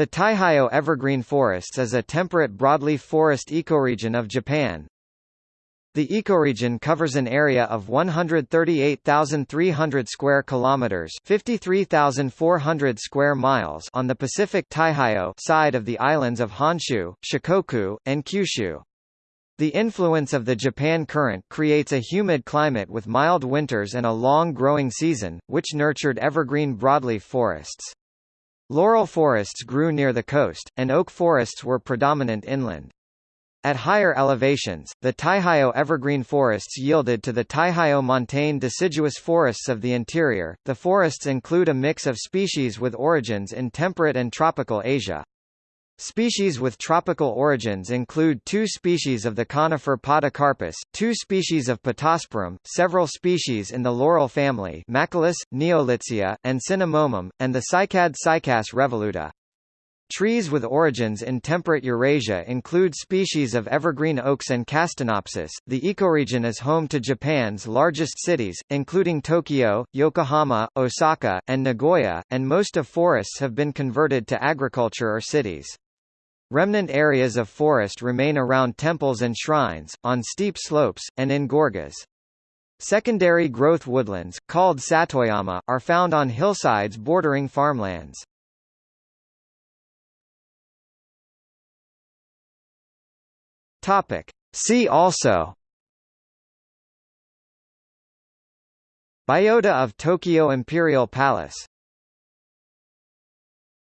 The Taiheiyo evergreen forests is a temperate broadleaf forest ecoregion of Japan. The ecoregion covers an area of 138,300 square kilometers, 53,400 square miles on the Pacific Taiheiyo side of the islands of Honshu, Shikoku, and Kyushu. The influence of the Japan Current creates a humid climate with mild winters and a long growing season, which nurtured evergreen broadleaf forests. Laurel forests grew near the coast, and oak forests were predominant inland. At higher elevations, the Taiheiyo evergreen forests yielded to the Taiheiyo montane deciduous forests of the interior. The forests include a mix of species with origins in temperate and tropical Asia. Species with tropical origins include two species of the conifer Podocarpus, two species of Pittosporum, several species in the laurel family Machilus, Neolitsea, and Cinnamomum, and the cycad Cycas revoluta. Trees with origins in temperate Eurasia include species of evergreen oaks and Castanopsis. The ecoregion is home to Japan's largest cities, including Tokyo, Yokohama, Osaka, and Nagoya, and most of forests have been converted to agriculture or cities. Remnant areas of forest remain around temples and shrines, on steep slopes, and in gorges. Secondary growth woodlands, called satoyama, are found on hillsides bordering farmlands. Topic. See also Biota of Tokyo Imperial Palace